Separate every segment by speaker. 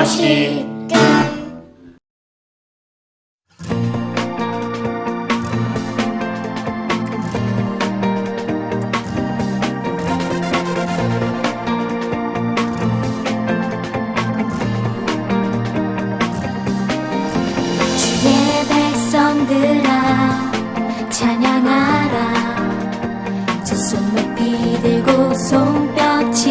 Speaker 1: 것이
Speaker 2: 끝 주의 백성들아 찬양하라. 두 손 높이 들고 손뼉치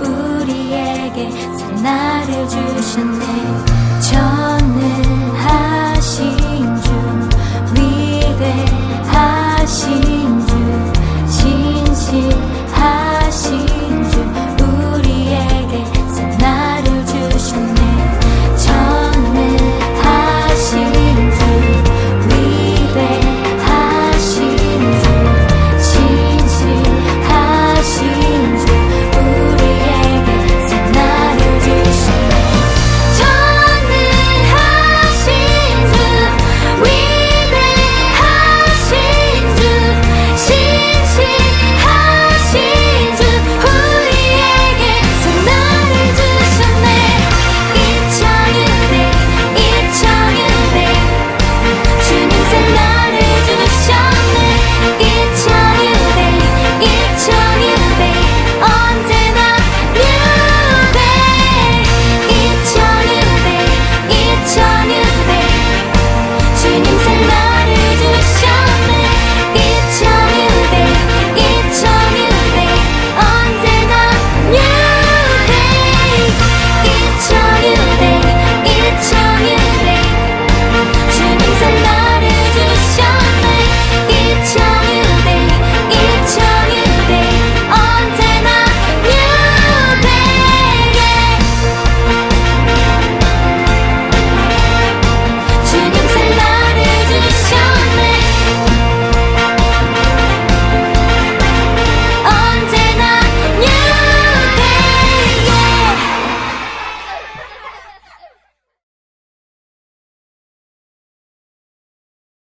Speaker 2: 우리에게 나를 주셨네.